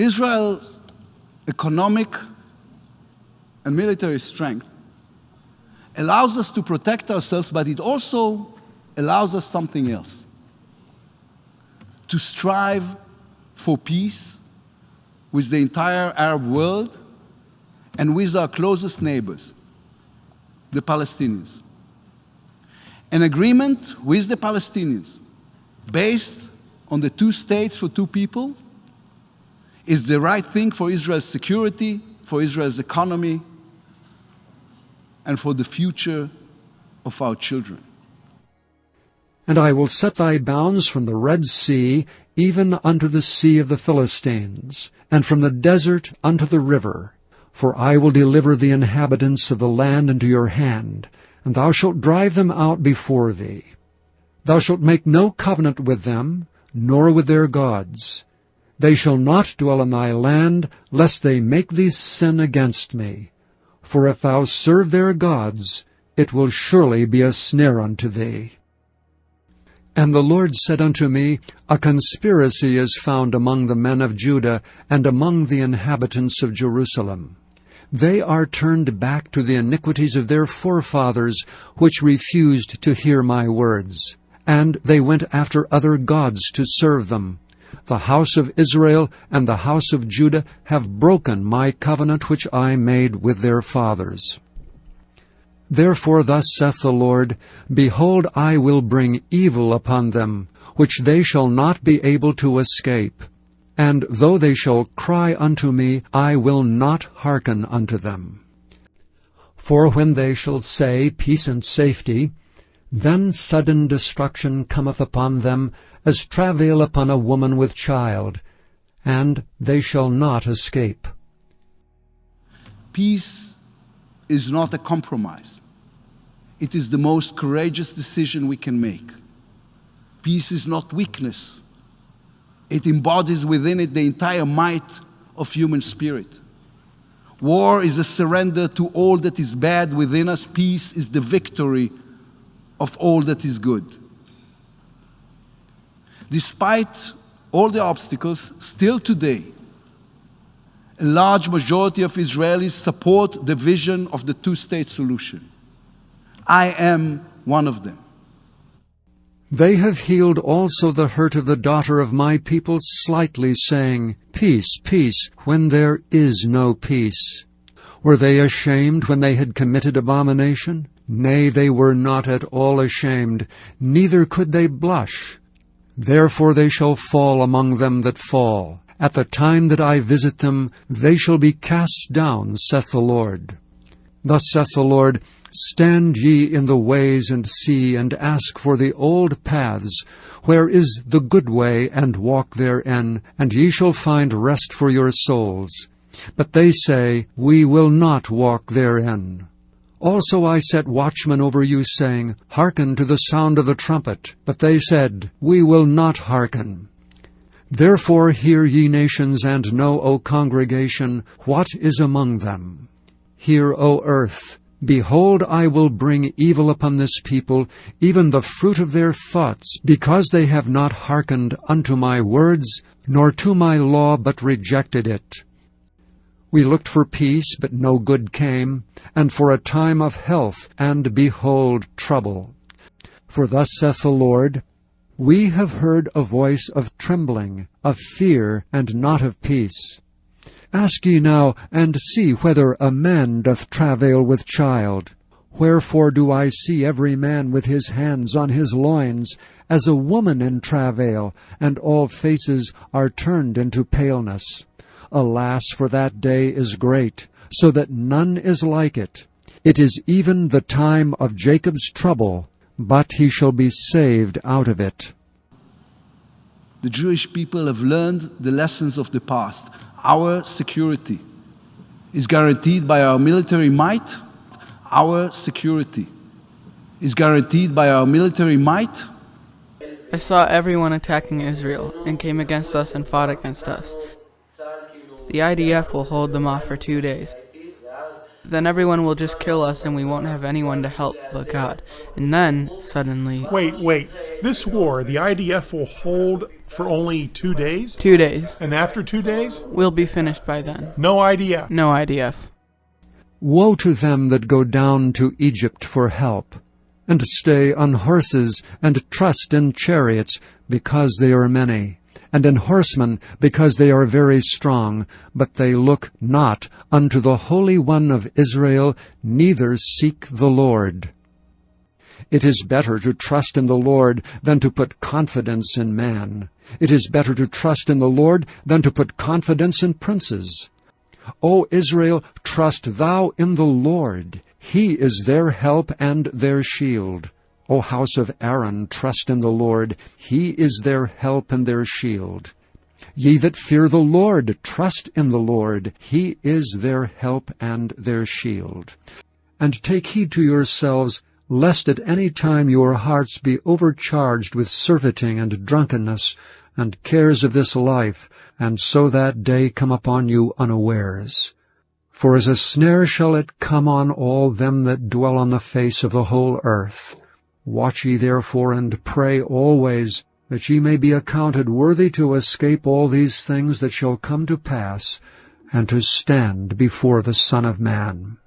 Israel's economic and military strength allows us to protect ourselves, but it also allows us something else to strive for peace with the entire Arab world and with our closest neighbors, the Palestinians. An agreement with the Palestinians based on the two states for two people is the right thing for Israel's security, for Israel's economy, and for the future of our children. And I will set thy bounds from the Red Sea even unto the sea of the Philistines, and from the desert unto the river. For I will deliver the inhabitants of the land into your hand, and thou shalt drive them out before thee. Thou shalt make no covenant with them, nor with their gods. They shall not dwell in thy land, lest they make thee sin against me. For if thou serve their gods, it will surely be a snare unto thee. And the Lord said unto me, A conspiracy is found among the men of Judah and among the inhabitants of Jerusalem. They are turned back to the iniquities of their forefathers, which refused to hear my words. And they went after other gods to serve them. The house of Israel and the house of Judah have broken my covenant which I made with their fathers. Therefore thus saith the Lord, Behold, I will bring evil upon them, which they shall not be able to escape. And though they shall cry unto me, I will not hearken unto them. For when they shall say, Peace and safety, then sudden destruction cometh upon them, as travail upon a woman with child, and they shall not escape. Peace is not a compromise. It is the most courageous decision we can make. Peace is not weakness. It embodies within it the entire might of human spirit. War is a surrender to all that is bad within us. Peace is the victory of all that is good. Despite all the obstacles, still today, a large majority of Israelis support the vision of the two state solution. I am one of them. They have healed also the hurt of the daughter of my people slightly, saying, Peace, peace, when there is no peace. Were they ashamed when they had committed abomination? Nay, they were not at all ashamed, neither could they blush. Therefore they shall fall among them that fall. At the time that I visit them, they shall be cast down, saith the Lord. Thus saith the Lord, Stand ye in the ways and see, and ask for the old paths, where is the good way, and walk therein, and ye shall find rest for your souls. But they say, We will not walk therein. Also I set watchmen over you, saying, Hearken to the sound of the trumpet. But they said, We will not hearken. Therefore hear ye nations, and know, O congregation, what is among them. Hear, O earth, Behold, I will bring evil upon this people, even the fruit of their thoughts, because they have not hearkened unto my words, nor to my law, but rejected it. We looked for peace, but no good came, and for a time of health, and behold, trouble. For thus saith the Lord, We have heard a voice of trembling, of fear, and not of peace. Ask ye now, and see whether a man doth travail with child. Wherefore do I see every man with his hands on his loins, as a woman in travail, and all faces are turned into paleness? Alas, for that day is great, so that none is like it. It is even the time of Jacob's trouble, but he shall be saved out of it. The Jewish people have learned the lessons of the past. Our security is guaranteed by our military might. Our security is guaranteed by our military might. I saw everyone attacking Israel and came against us and fought against us. The IDF will hold them off for two days. Then everyone will just kill us and we won't have anyone to help but God. And then, suddenly... Wait, wait. This war, the IDF will hold for only two days? Two days. And after two days? We'll be finished by then. No IDF. No IDF. Woe to them that go down to Egypt for help, and stay on horses, and trust in chariots, because they are many, and in horsemen, because they are very strong, but they look not unto the Holy One of Israel, neither seek the Lord. It is better to trust in the Lord than to put confidence in man. It is better to trust in the Lord than to put confidence in princes. O Israel, trust thou in the Lord. He is their help and their shield. O house of Aaron, trust in the Lord. He is their help and their shield. Ye that fear the Lord, trust in the Lord. He is their help and their shield. And take heed to yourselves, lest at any time your hearts be overcharged with surfeiting and drunkenness, and cares of this life, and so that day come upon you unawares. For as a snare shall it come on all them that dwell on the face of the whole earth. Watch ye therefore and pray always, that ye may be accounted worthy to escape all these things that shall come to pass, and to stand before the Son of Man.